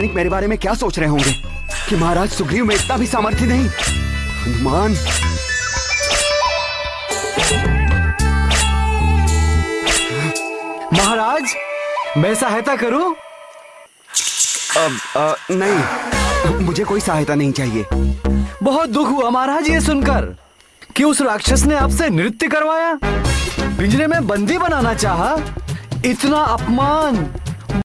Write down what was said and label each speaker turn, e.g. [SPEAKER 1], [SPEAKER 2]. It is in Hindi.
[SPEAKER 1] सैनिक मेरे बारे में क्या सोच रहे होंगे? कि महाराज सुग्रीव में इतना भी सामर्थ्य नहीं। हनुमान।
[SPEAKER 2] महाराज मैं सहायता करूँ?
[SPEAKER 1] अब नहीं। मुझे कोई सहायता नहीं चाहिए।
[SPEAKER 2] बहुत दुख हुआ महाराज ये सुनकर। कि उस राक्षस ने आपसे नृत्य करवाया? पिंजरे में बंदी बनाना चाहा? इतना अपमान।